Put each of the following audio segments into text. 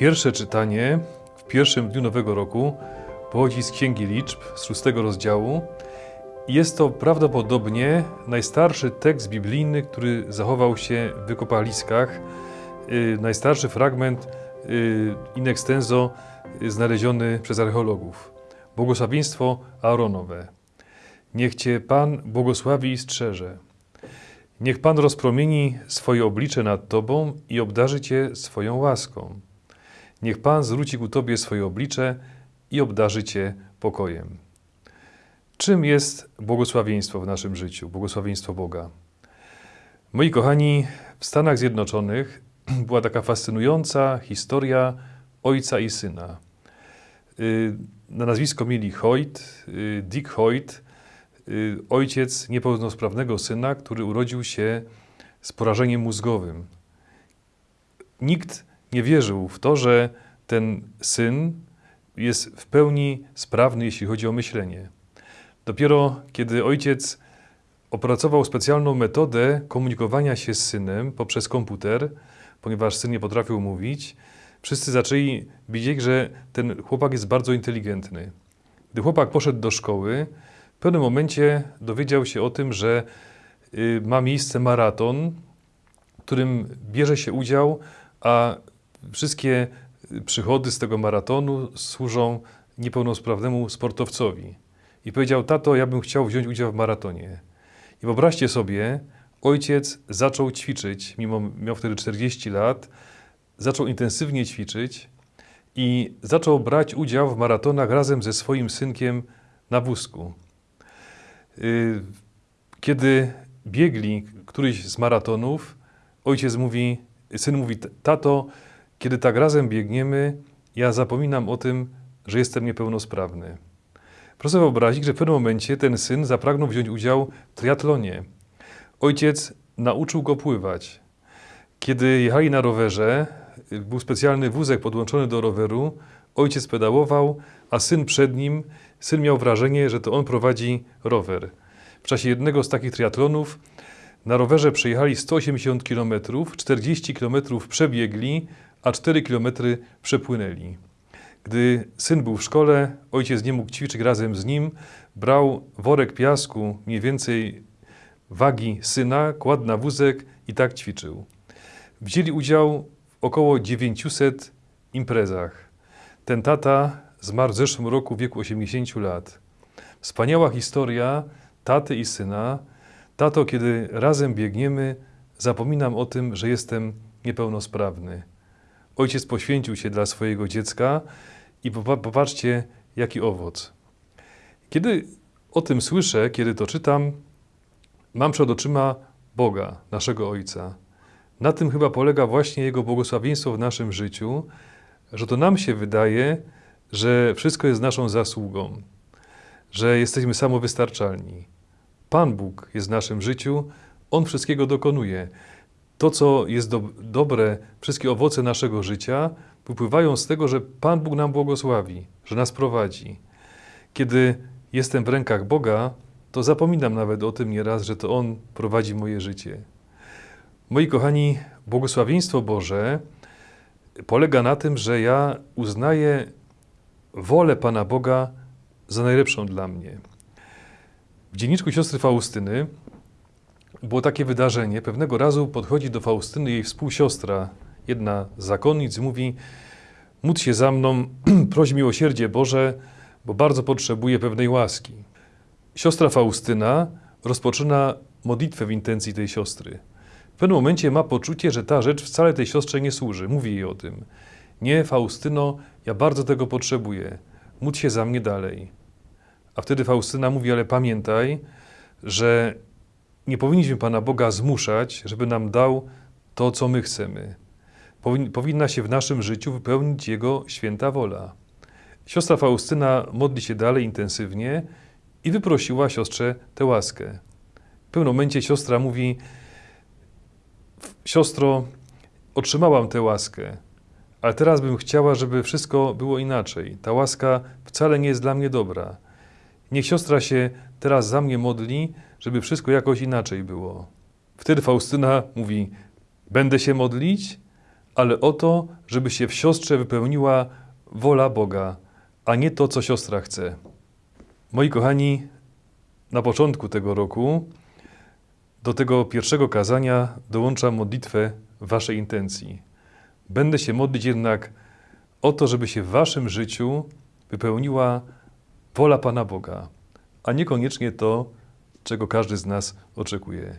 Pierwsze czytanie w pierwszym dniu nowego roku pochodzi z Księgi Liczb, z szóstego rozdziału. Jest to prawdopodobnie najstarszy tekst biblijny, który zachował się w wykopaliskach. Yy, najstarszy fragment yy, in extenso yy, znaleziony przez archeologów. Błogosławieństwo Aaronowe. Niech Cię Pan błogosławi i strzeże. Niech Pan rozpromieni swoje oblicze nad Tobą i obdarzy Cię swoją łaską. Niech Pan zwróci ku Tobie swoje oblicze i obdarzy Cię pokojem. Czym jest błogosławieństwo w naszym życiu, błogosławieństwo Boga? Moi kochani, w Stanach Zjednoczonych była taka fascynująca historia ojca i syna. Y, na nazwisko mieli Hoyt, y, Dick Hoyt, y, ojciec niepełnosprawnego syna, który urodził się z porażeniem mózgowym. Nikt nie wierzył w to, że ten syn jest w pełni sprawny, jeśli chodzi o myślenie. Dopiero kiedy ojciec opracował specjalną metodę komunikowania się z synem poprzez komputer, ponieważ syn nie potrafił mówić, wszyscy zaczęli widzieć, że ten chłopak jest bardzo inteligentny. Gdy chłopak poszedł do szkoły, w pewnym momencie dowiedział się o tym, że y, ma miejsce maraton, w którym bierze się udział, a wszystkie przychody z tego maratonu służą niepełnosprawnemu sportowcowi. I powiedział, tato, ja bym chciał wziąć udział w maratonie. I wyobraźcie sobie, ojciec zaczął ćwiczyć, mimo miał wtedy 40 lat, zaczął intensywnie ćwiczyć i zaczął brać udział w maratonach razem ze swoim synkiem na wózku. Y, kiedy biegli któryś z maratonów, ojciec mówi, syn mówi, tato, kiedy tak razem biegniemy, ja zapominam o tym, że jestem niepełnosprawny. Proszę wyobrazić, że w pewnym momencie ten syn zapragnął wziąć udział w triatlonie. Ojciec nauczył go pływać. Kiedy jechali na rowerze, był specjalny wózek podłączony do roweru, ojciec pedałował, a syn przed nim, syn miał wrażenie, że to on prowadzi rower. W czasie jednego z takich triatlonów na rowerze przejechali 180 km, 40 km przebiegli, a 4 km przepłynęli. Gdy syn był w szkole, ojciec nie mógł ćwiczyć razem z nim, brał worek piasku, mniej więcej wagi syna, kładł na wózek i tak ćwiczył. Wzięli udział w około 900 imprezach. Ten tata zmarł w zeszłym roku w wieku 80 lat. Wspaniała historia taty i syna. Tato, kiedy razem biegniemy, zapominam o tym, że jestem niepełnosprawny. Ojciec poświęcił się dla swojego dziecka i popatrzcie, jaki owoc. Kiedy o tym słyszę, kiedy to czytam, mam przed oczyma Boga, naszego Ojca. Na tym chyba polega właśnie Jego błogosławieństwo w naszym życiu, że to nam się wydaje, że wszystko jest naszą zasługą, że jesteśmy samowystarczalni. Pan Bóg jest w naszym życiu, On wszystkiego dokonuje to, co jest do, dobre, wszystkie owoce naszego życia wypływają z tego, że Pan Bóg nam błogosławi, że nas prowadzi. Kiedy jestem w rękach Boga, to zapominam nawet o tym nieraz, że to On prowadzi moje życie. Moi kochani, błogosławieństwo Boże polega na tym, że ja uznaję wolę Pana Boga za najlepszą dla mnie. W dzienniczku siostry Faustyny było takie wydarzenie. Pewnego razu podchodzi do Faustyny jej współsiostra, jedna z zakonnic, mówi: Módl się za mną, proś miłosierdzie Boże, bo bardzo potrzebuję pewnej łaski. Siostra Faustyna rozpoczyna modlitwę w intencji tej siostry. W pewnym momencie ma poczucie, że ta rzecz wcale tej siostrze nie służy. Mówi jej o tym. Nie, Faustyno, ja bardzo tego potrzebuję. Módl się za mnie dalej. A wtedy Faustyna mówi, ale pamiętaj, że nie powinniśmy Pana Boga zmuszać, żeby nam dał to, co my chcemy. Powinna się w naszym życiu wypełnić Jego święta wola. Siostra Faustyna modli się dalej intensywnie i wyprosiła siostrze tę łaskę. W pewnym momencie siostra mówi: Siostro, otrzymałam tę łaskę, ale teraz bym chciała, żeby wszystko było inaczej. Ta łaska wcale nie jest dla mnie dobra. Niech siostra się teraz za mnie modli, żeby wszystko jakoś inaczej było. Wtedy Faustyna mówi: Będę się modlić, ale o to, żeby się w siostrze wypełniła wola Boga, a nie to, co siostra chce. Moi kochani, na początku tego roku do tego pierwszego kazania dołączam modlitwę Waszej intencji. Będę się modlić jednak o to, żeby się w Waszym życiu wypełniła wola Pana Boga, a niekoniecznie to, czego każdy z nas oczekuje.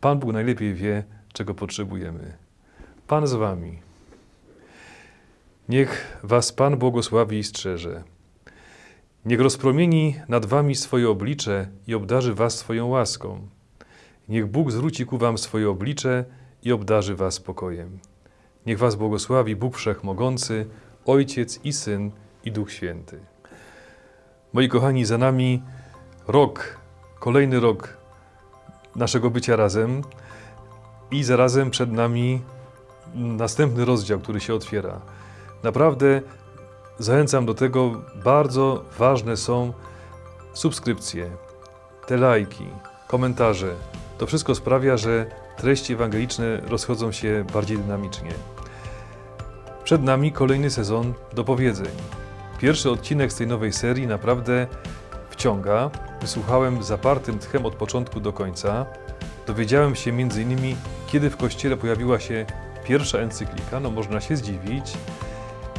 Pan Bóg najlepiej wie, czego potrzebujemy. Pan z Wami. Niech Was Pan błogosławi i strzeże. Niech rozpromieni nad Wami swoje oblicze i obdarzy Was swoją łaską. Niech Bóg zwróci ku Wam swoje oblicze i obdarzy Was spokojem. Niech Was błogosławi Bóg Wszechmogący, Ojciec i Syn i Duch Święty. Moi kochani, za nami rok, kolejny rok naszego bycia razem i zarazem przed nami następny rozdział, który się otwiera. Naprawdę zachęcam do tego, bardzo ważne są subskrypcje, te lajki, komentarze. To wszystko sprawia, że treści ewangeliczne rozchodzą się bardziej dynamicznie. Przed nami kolejny sezon dopowiedzeń. Pierwszy odcinek z tej nowej serii naprawdę wciąga. Wysłuchałem zapartym tchem od początku do końca. Dowiedziałem się m.in. kiedy w Kościele pojawiła się pierwsza encyklika, no można się zdziwić,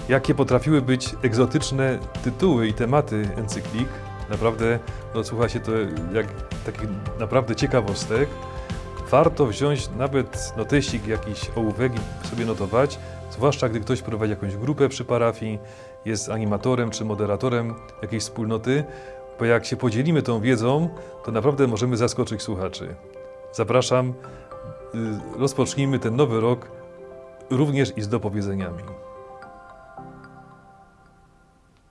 jakie potrafiły być egzotyczne tytuły i tematy encyklik. Naprawdę no, słucha się to jak takich naprawdę ciekawostek. Warto wziąć nawet noteścik, jakiś ołówek i sobie notować, zwłaszcza gdy ktoś prowadzi jakąś grupę przy parafii, jest animatorem czy moderatorem jakiejś wspólnoty, bo jak się podzielimy tą wiedzą, to naprawdę możemy zaskoczyć słuchaczy. Zapraszam, y, rozpocznijmy ten nowy rok również i z dopowiedzeniami.